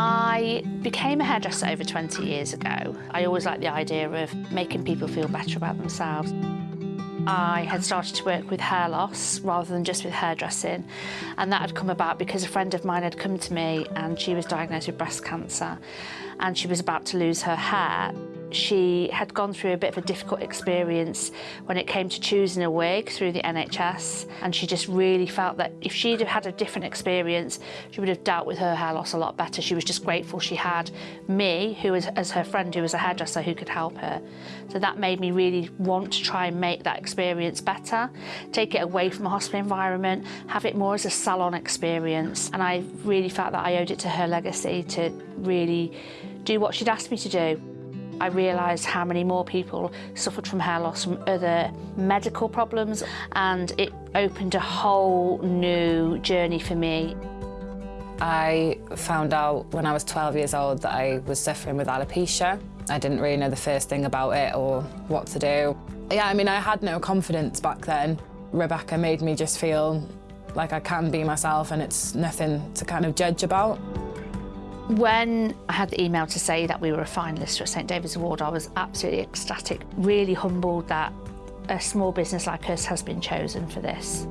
I became a hairdresser over 20 years ago. I always liked the idea of making people feel better about themselves. I had started to work with hair loss rather than just with hairdressing and that had come about because a friend of mine had come to me and she was diagnosed with breast cancer and she was about to lose her hair she had gone through a bit of a difficult experience when it came to choosing a wig through the NHS and she just really felt that if she'd have had a different experience she would have dealt with her hair loss a lot better. She was just grateful she had me who was as her friend who was a hairdresser who could help her. So that made me really want to try and make that experience better, take it away from a hospital environment, have it more as a salon experience and I really felt that I owed it to her legacy to really do what she'd asked me to do. I realised how many more people suffered from hair loss from other medical problems and it opened a whole new journey for me. I found out when I was 12 years old that I was suffering with alopecia. I didn't really know the first thing about it or what to do. Yeah, I mean, I had no confidence back then. Rebecca made me just feel like I can be myself and it's nothing to kind of judge about. When I had the email to say that we were a finalist for St David's Award, I was absolutely ecstatic, really humbled that a small business like us has been chosen for this.